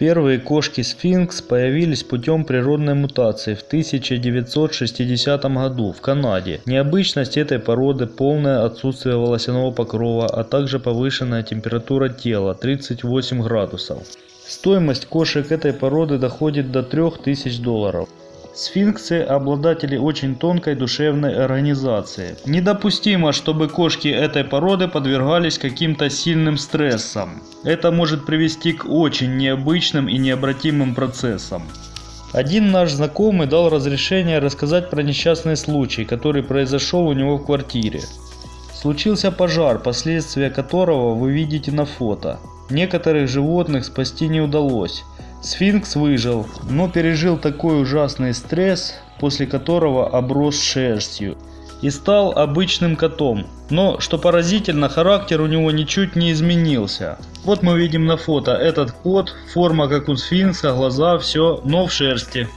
Первые кошки сфинкс появились путем природной мутации в 1960 году в Канаде. Необычность этой породы – полное отсутствие волосяного покрова, а также повышенная температура тела – 38 градусов. Стоимость кошек этой породы доходит до 3000 долларов. Сфинксы – обладатели очень тонкой душевной организации. Недопустимо, чтобы кошки этой породы подвергались каким-то сильным стрессам. Это может привести к очень необычным и необратимым процессам. Один наш знакомый дал разрешение рассказать про несчастный случай, который произошел у него в квартире. Случился пожар, последствия которого вы видите на фото. Некоторых животных спасти не удалось. Сфинкс выжил, но пережил такой ужасный стресс, после которого оброс шерстью и стал обычным котом. Но, что поразительно, характер у него ничуть не изменился. Вот мы видим на фото этот кот, форма как у сфинкса, глаза, все, но в шерсти.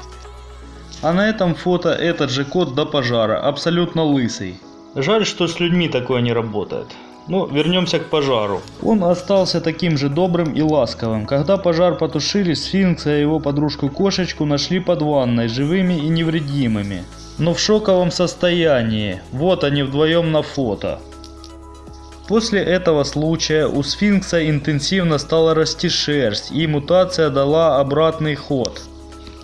А на этом фото этот же кот до пожара, абсолютно лысый. Жаль, что с людьми такое не работает. Но ну, вернемся к пожару. Он остался таким же добрым и ласковым. Когда пожар потушили, сфинкса и его подружку-кошечку нашли под ванной, живыми и невредимыми. Но в шоковом состоянии. Вот они вдвоем на фото. После этого случая у сфинкса интенсивно стала расти шерсть и мутация дала обратный ход.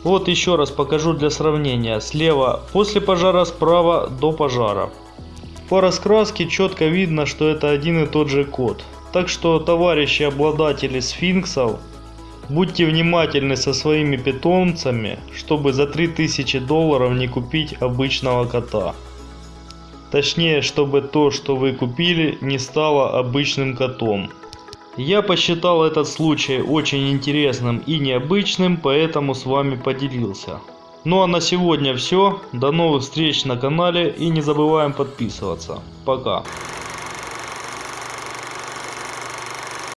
Вот еще раз покажу для сравнения. Слева после пожара, справа до пожара. По раскраске четко видно, что это один и тот же кот. Так что, товарищи обладатели сфинксов, будьте внимательны со своими питомцами, чтобы за 3000 долларов не купить обычного кота. Точнее, чтобы то, что вы купили, не стало обычным котом. Я посчитал этот случай очень интересным и необычным, поэтому с вами поделился. Ну а на сегодня все. До новых встреч на канале и не забываем подписываться. Пока.